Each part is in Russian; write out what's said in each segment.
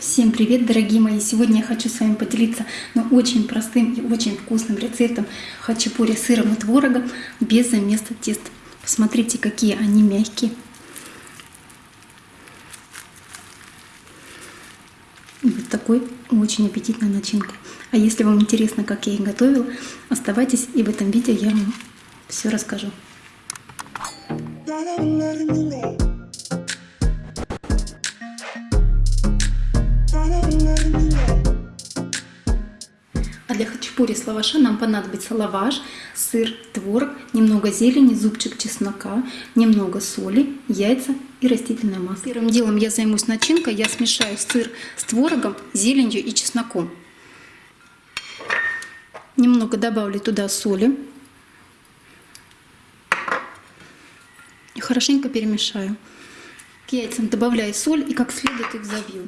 Всем привет, дорогие мои! Сегодня я хочу с вами поделиться ну, очень простым и очень вкусным рецептом хачапури с сыром и творогом без замеса теста. Посмотрите, какие они мягкие. И вот такой очень аппетитной начинкой. А если вам интересно, как я их готовила, оставайтесь, и в этом видео я вам все расскажу. А для хачапури с лаваша нам понадобится лаваш, сыр, творог, немного зелени, зубчик чеснока, немного соли, яйца и растительное масло. Первым делом я займусь начинкой. Я смешаю сыр с творогом, зеленью и чесноком. Немного добавлю туда соли. И хорошенько перемешаю. К яйцам добавляю соль и как следует их забью.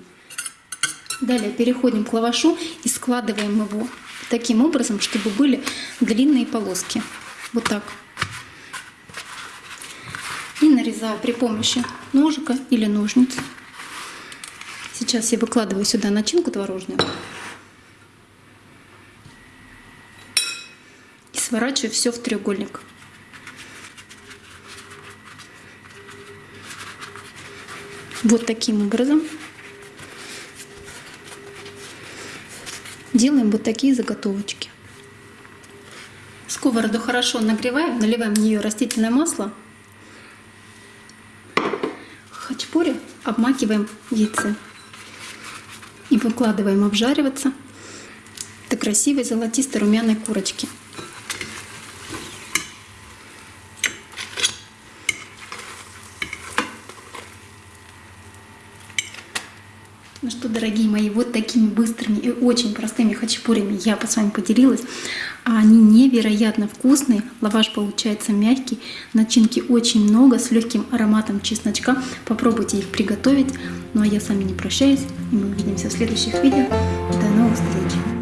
Далее переходим к лавашу и складываем его таким образом, чтобы были длинные полоски. Вот так. И нарезаю при помощи ножика или ножниц. Сейчас я выкладываю сюда начинку творожную. И сворачиваю все в треугольник. Вот таким образом. Делаем вот такие заготовочки. Сковороду хорошо нагреваем, наливаем в нее растительное масло. Хачапури обмакиваем в яйце и выкладываем обжариваться до красивой золотистой румяной Ну что, дорогие мои, вот такими быстрыми и очень простыми хачапурями я с вами поделилась. Они невероятно вкусные, лаваш получается мягкий, начинки очень много, с легким ароматом чесночка. Попробуйте их приготовить. Ну а я с вами не прощаюсь, и мы увидимся в следующих видео. До новых встреч!